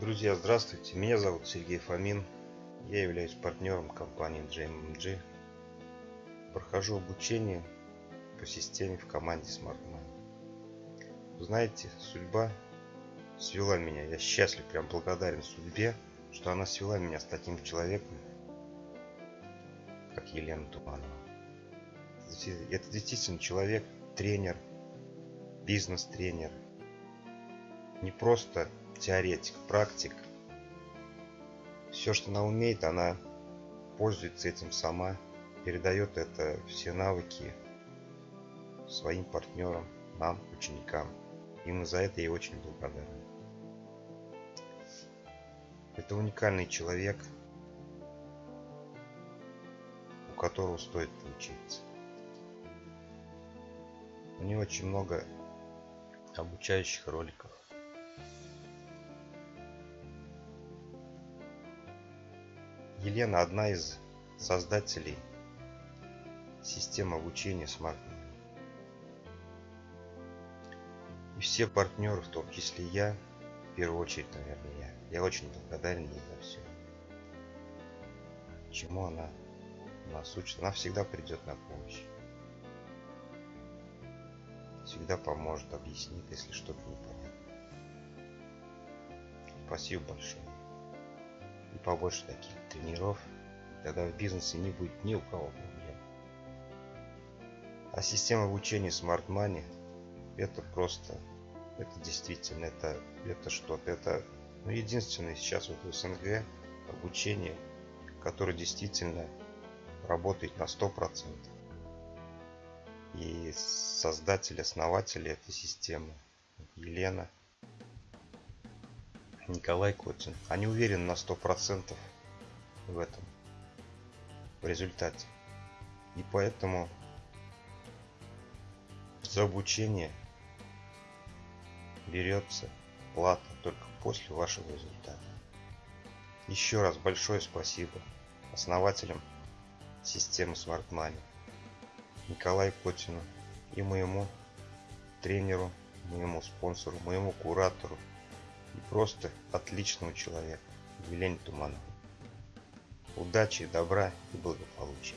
Друзья, здравствуйте. Меня зовут Сергей Фомин. Я являюсь партнером компании JMMG. Прохожу обучение по системе в команде SmartMan. Знаете, судьба свела меня. Я счастлив, прям благодарен судьбе, что она свела меня с таким человеком, как Елена Туманова. Это действительно человек, тренер, бизнес-тренер. Не просто теоретик, практик. Все, что она умеет, она пользуется этим сама, передает это все навыки своим партнерам, нам, ученикам. Именно за это ей очень благодарен. Это уникальный человек, у которого стоит поучиться. У нее очень много обучающих роликов. Елена одна из создателей системы обучения Smart И все партнеры, в том числе я, в первую очередь, наверное, я. Я очень благодарен ей за все. Чему она нас учит. Она всегда придет на помощь. Всегда поможет, объяснит, если что-то непонятно. Спасибо большое побольше таких тренеров, тогда в бизнесе не будет ни у кого проблем. А система обучения Smart Money это просто, это действительно, это, это что-то, это ну, единственное сейчас вот в СНГ обучение, которое действительно работает на 100%. И создатель, основатель этой системы, Елена – Николай Котин. Они уверены на сто процентов в этом, в результате. И поэтому за обучение берется плата только после вашего результата. Еще раз большое спасибо основателям системы Smart Money Николаю Котину и моему тренеру, моему спонсору, моему куратору и просто отличного человека, Елене Тумановой. Удачи, добра и благополучия.